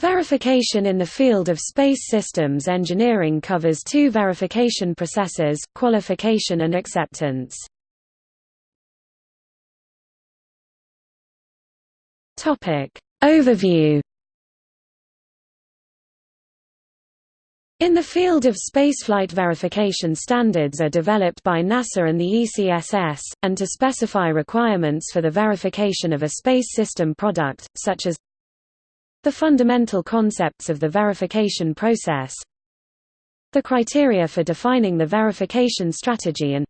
Verification in the field of space systems engineering covers two verification processes, qualification and acceptance. Overview In the field of spaceflight verification standards are developed by NASA and the ECSS, and to specify requirements for the verification of a space system product, such as the fundamental concepts of the verification process The criteria for defining the verification strategy and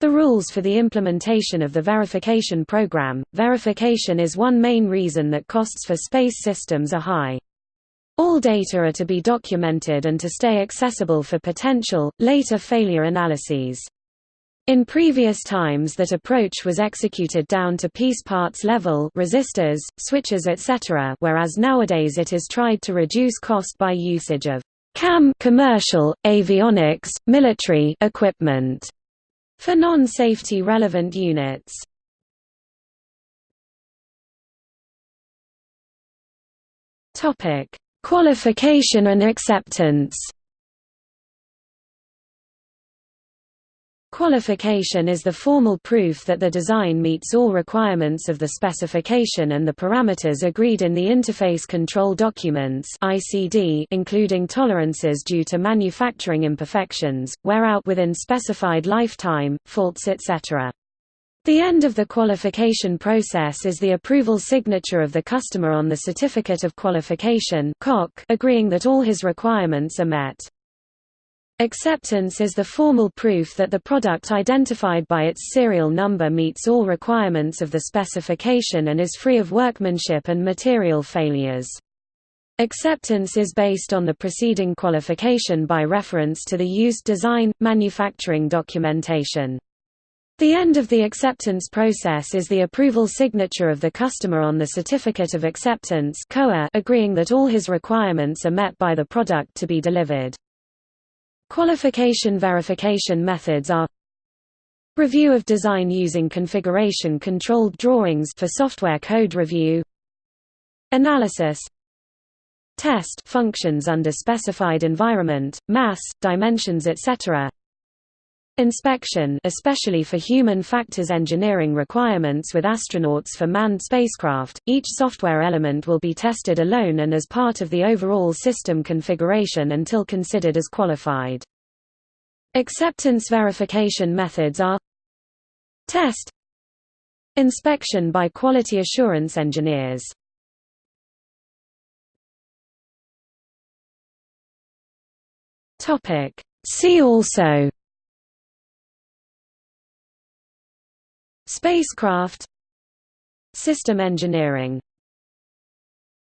the rules for the implementation of the verification program. Verification is one main reason that costs for space systems are high. All data are to be documented and to stay accessible for potential, later failure analyses. In previous times that approach was executed down to piece parts level resistors, switches etc. whereas nowadays it is tried to reduce cost by usage of CAM commercial, avionics, military equipment for non-safety relevant units. Qualification and acceptance Qualification is the formal proof that the design meets all requirements of the specification and the parameters agreed in the Interface Control Documents including tolerances due to manufacturing imperfections, wear out within specified lifetime, faults etc. The end of the qualification process is the approval signature of the customer on the Certificate of Qualification agreeing that all his requirements are met. Acceptance is the formal proof that the product identified by its serial number meets all requirements of the specification and is free of workmanship and material failures. Acceptance is based on the preceding qualification by reference to the used design, manufacturing documentation. The end of the acceptance process is the approval signature of the customer on the Certificate of Acceptance agreeing that all his requirements are met by the product to be delivered. Qualification verification methods are Review of design using configuration-controlled drawings for software code review Analysis Test functions under specified environment, mass, dimensions etc. Inspection especially for human factors engineering requirements with astronauts for manned spacecraft, each software element will be tested alone and as part of the overall system configuration until considered as qualified. Acceptance verification methods are Test Inspection by quality assurance engineers See also Spacecraft System engineering